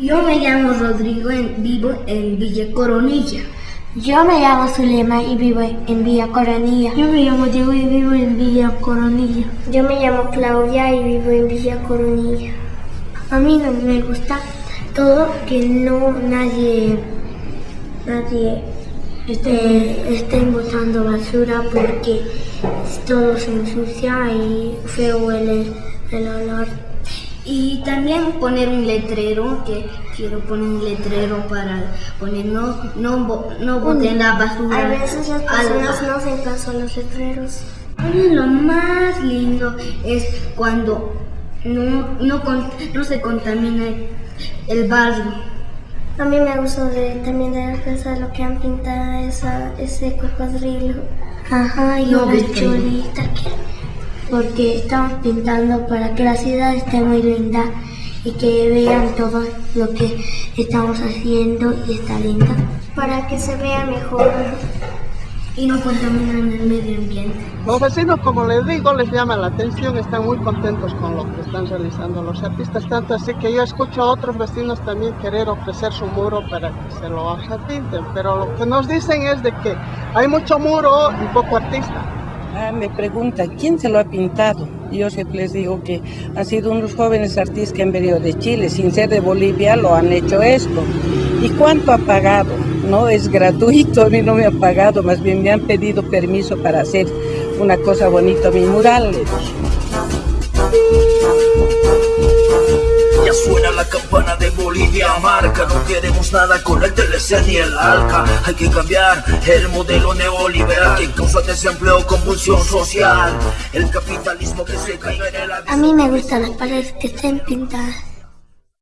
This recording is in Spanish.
Yo me llamo Rodrigo, en, vivo en Villa Coronilla. Yo me llamo Zulema y vivo en Villa Coronilla. Yo me llamo Diego y vivo en Villa Coronilla. Yo me llamo Claudia y vivo en Villa Coronilla. A mí no me gusta todo que no nadie nadie esté, estén botando basura porque todo se ensucia y feo huele el olor. Y también poner un letrero, que quiero poner un letrero para poner no, no, no boten la basura. A veces las personas no hacen caso a los letreros. Lo más lindo es cuando no, no, no se contamina el barrio. A mí me gustó de, también de la casa lo que han pintado esa, ese cocodrilo. Ajá, y No, una chulita que porque estamos pintando para que la ciudad esté muy linda y que vean todo lo que estamos haciendo y está linda. Para que se vea mejor. Y no contaminan el medio ambiente. Los vecinos, como les digo, les llama la atención, están muy contentos con lo que están realizando los artistas, tanto así que yo escucho a otros vecinos también querer ofrecer su muro para que se lo pinten, pero lo que nos dicen es de que hay mucho muro y poco artista. Ah, me pregunta, ¿quién se lo ha pintado? Yo siempre les digo que han sido unos jóvenes artistas que han venido de Chile, sin ser de Bolivia, lo han hecho esto. ¿Y cuánto ha pagado? No es gratuito, a mí no me han pagado, más bien me han pedido permiso para hacer una cosa bonita, mi mural. No queremos nada con el TLC ni el ALCA Hay que cambiar el modelo neoliberal Que causa desempleo, convulsión social. El capitalismo que se caiga en el A mí me gustan las paredes que estén pintadas.